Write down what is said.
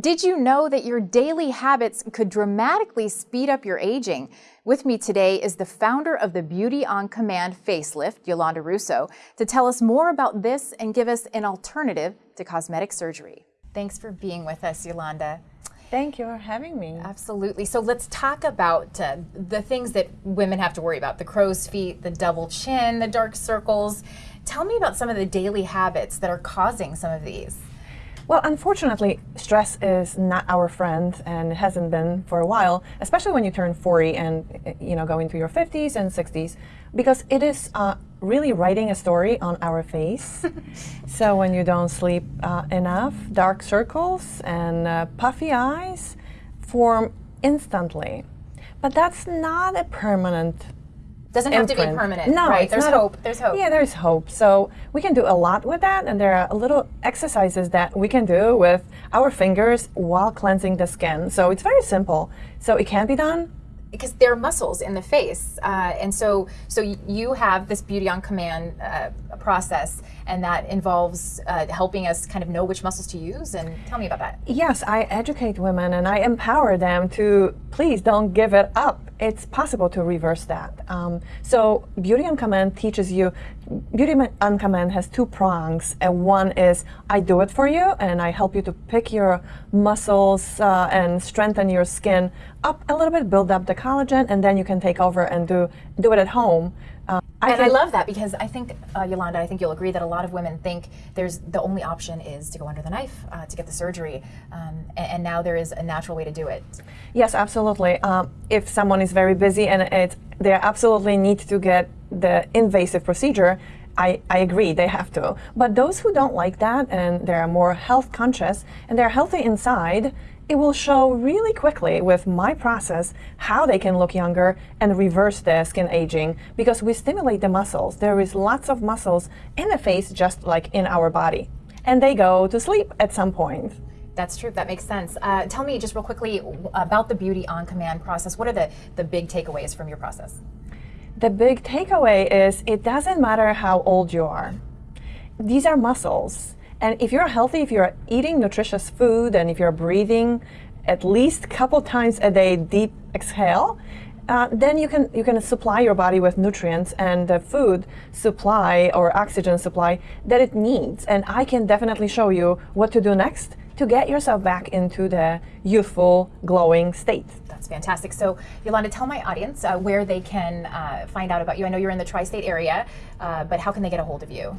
Did you know that your daily habits could dramatically speed up your aging? With me today is the founder of the Beauty on Command facelift, Yolanda Russo, to tell us more about this and give us an alternative to cosmetic surgery. Thanks for being with us, Yolanda. Thank you for having me. Absolutely. So let's talk about uh, the things that women have to worry about the crow's feet, the double chin, the dark circles. Tell me about some of the daily habits that are causing some of these. Well, unfortunately, stress is not our friend and it hasn't been for a while, especially when you turn 40 and you know go into your 50s and 60s, because it is uh, really writing a story on our face. so when you don't sleep uh, enough, dark circles and uh, puffy eyes form instantly. But that's not a permanent doesn't have to be permanent. No, right? There's hope. There's hope. Yeah, there's hope. So we can do a lot with that, and there are little exercises that we can do with our fingers while cleansing the skin. So it's very simple. So it can be done because there are muscles in the face, uh, and so so you have this beauty on command uh, process, and that involves uh, helping us kind of know which muscles to use. And tell me about that. Yes, I educate women and I empower them to please don't give it up. It's possible to reverse that. Um, so Beauty on Command teaches you. Beauty on Command has two prongs, and one is I do it for you, and I help you to pick your muscles uh, and strengthen your skin up a little bit, build up the collagen, and then you can take over and do do it at home. Uh, I and I love that because I think, uh, Yolanda, I think you'll agree that a lot of women think there's the only option is to go under the knife uh, to get the surgery, um, and, and, now there is a natural way to do it. Yes, absolutely. Um, if someone is very busy and it, they absolutely need to get the invasive procedure, I, I, agree, they have to. But those who don't like that and they're more health conscious and they're healthy inside, it will show really quickly with my process how they can look younger and reverse their skin aging because we stimulate the muscles. There is lots of muscles in the face just like in our body. And they go to sleep at some point. That's true. That makes sense. Uh, tell me just real quickly about the Beauty on Command process. What are the, the big takeaways from your process? The big takeaway is it doesn't matter how old you are. These are muscles and if you're healthy, if you're eating nutritious food, and if you're breathing at least a couple times a day deep exhale, uh, then you can you can supply your body with nutrients and the food supply or oxygen supply that it needs. And I can definitely show you what to do next to get yourself back into the youthful, glowing state. That's fantastic. So, Yolanda, tell my audience uh, where they can uh, find out about you. I know you're in the tri-state area, uh, but how can they get a hold of you?